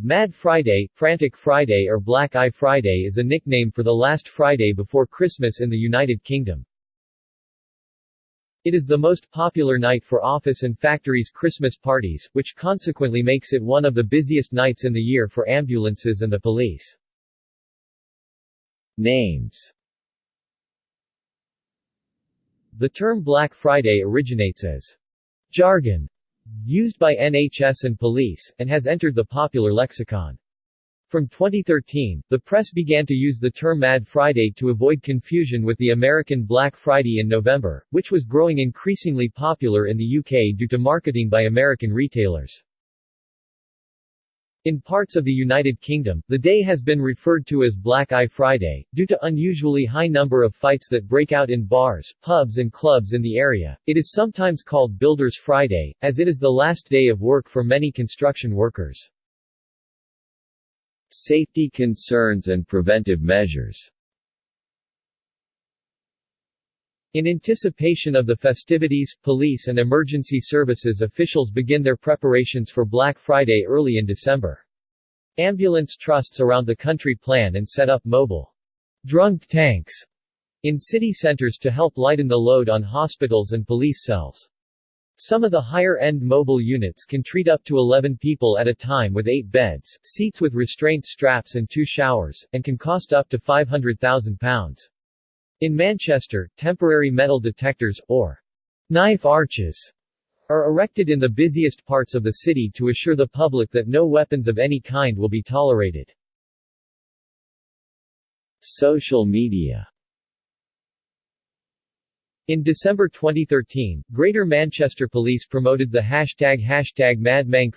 Mad Friday, Frantic Friday or Black Eye Friday is a nickname for the last Friday before Christmas in the United Kingdom. It is the most popular night for office and factories Christmas parties, which consequently makes it one of the busiest nights in the year for ambulances and the police. Names The term Black Friday originates as jargon used by NHS and police, and has entered the popular lexicon. From 2013, the press began to use the term Mad Friday to avoid confusion with the American Black Friday in November, which was growing increasingly popular in the UK due to marketing by American retailers. In parts of the United Kingdom, the day has been referred to as Black Eye Friday, due to unusually high number of fights that break out in bars, pubs and clubs in the area. It is sometimes called Builders Friday, as it is the last day of work for many construction workers. Safety concerns and preventive measures In anticipation of the festivities, police and emergency services officials begin their preparations for Black Friday early in December. Ambulance trusts around the country plan and set up mobile drunk tanks in city centers to help lighten the load on hospitals and police cells. Some of the higher-end mobile units can treat up to 11 people at a time with 8 beds, seats with restraint straps and two showers, and can cost up to £500,000. In Manchester, temporary metal detectors, or knife arches, are erected in the busiest parts of the city to assure the public that no weapons of any kind will be tolerated. Social media in December 2013, Greater Manchester Police promoted the hashtag hashtag MadMank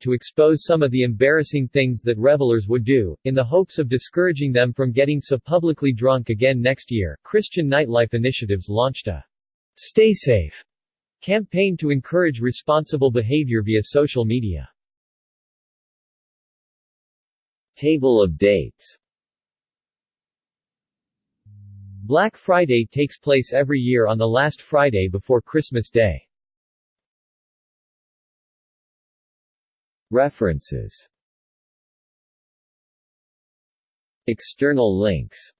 to expose some of the embarrassing things that revelers would do, in the hopes of discouraging them from getting so publicly drunk again next year. Christian Nightlife Initiatives launched a Stay Safe campaign to encourage responsible behavior via social media. Table of dates Black Friday takes place every year on the last Friday before Christmas Day. References External links